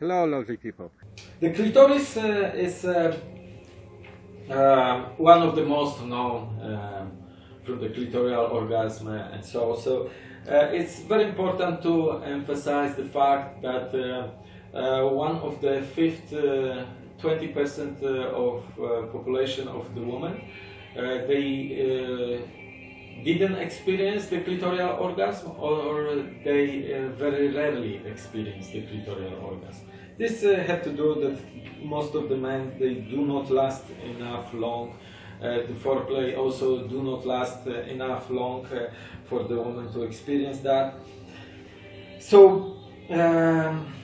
Hello, lovely people. The clitoris uh, is uh, uh, one of the most known um, from the clitoral orgasm and so so. Uh, it's very important to emphasize the fact that uh, uh, one of the fifth 20% of population of the women they didn't experience the clitoral orgasm or they uh, very rarely experience the clitoral orgasm. This uh, had to do that most of the men they do not last enough long. Uh, the foreplay also do not last uh, enough long uh, for the woman to experience that. So um,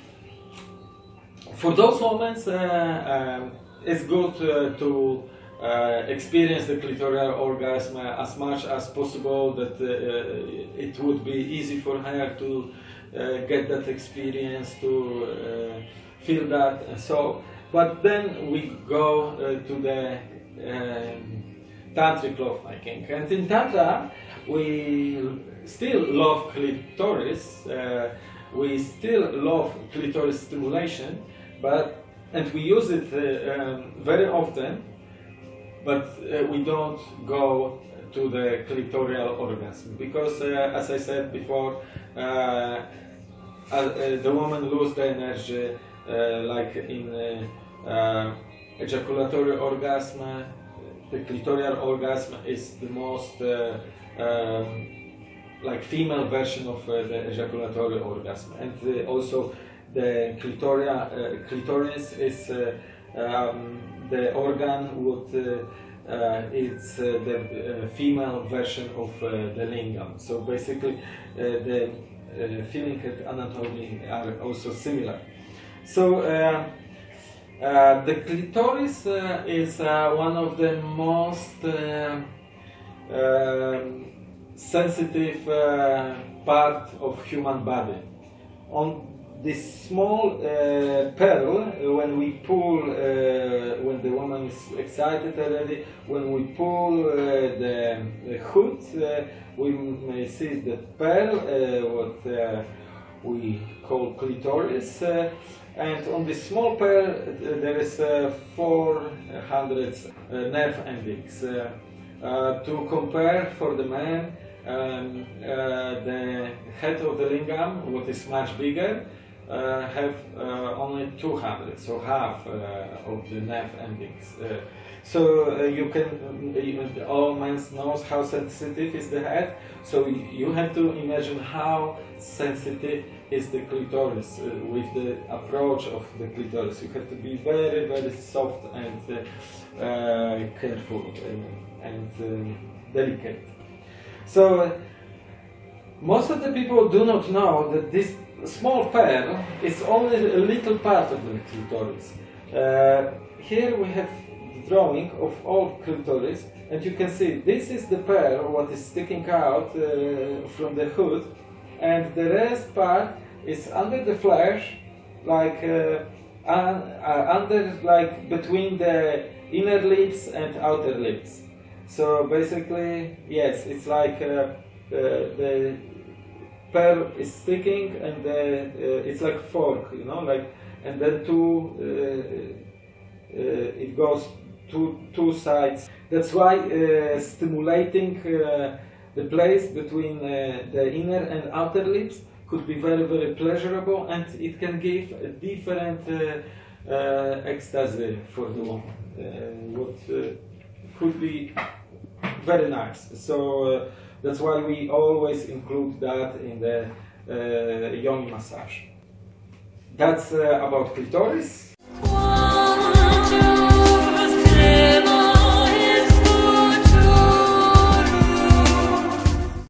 for those moments uh, um, it's good to uh, experience the clitoral orgasm as much as possible that uh, it would be easy for her to uh, get that experience to uh, feel that so but then we go uh, to the um, tantric lovemaking and in tantra we still love clitoris uh, we still love clitoris stimulation but and we use it um, very often but uh, we don't go to the clitoral orgasm because, uh, as I said before, uh, the woman lose the energy like in ejaculatory orgasm. The clitoral orgasm is the most um, like female version of uh, the ejaculatory orgasm and uh, also the clitoria, uh, clitoris is um, the organ would uh, uh, it's uh, the female version of the lingam. So basically, the feeling and anatomy are also similar. So. Uh, the clitoris uh, is uh, one of the most um, sensitive part of human body. On this small uh, pearl, uh, when we pull, uh, when the woman is excited already, when we pull uh, the, hood, uh, we may see the pearl, uh, what we call clitoris, uh, and on this small pearl uh, there is uh, 400 nerve endings. to compare for the man, um, the head of the lingam, what is much bigger, uh, have uh, only 200, so half uh, of the nerve endings. so you can, all men knows how sensitive is the head, so you have to imagine how sensitive is the clitoris uh, with the approach of the clitoris. You have to be very, very soft and uh, uh, careful and, and um, delicate. So most of the people do not know that this small pearl is only a little part of the clitoris. Uh, here we have the drawing of all clitoris and you can see this is the pearl what is sticking out uh, from the hood and the rest part is under the flesh like uh, uh under like between the inner lips and outer lips. So basically yes it's like uh, the pearl is sticking and the, uh, it's like fork, you know, like, and then two, uh, uh, it goes to two sides. That's why stimulating the place between the inner and outer lips could be very, very pleasurable and it can give a different uh, uh, ecstasy for the woman, uh, what could be very nice. So that's why we always include that in the uh, yoni massage. That's uh, about clitoris.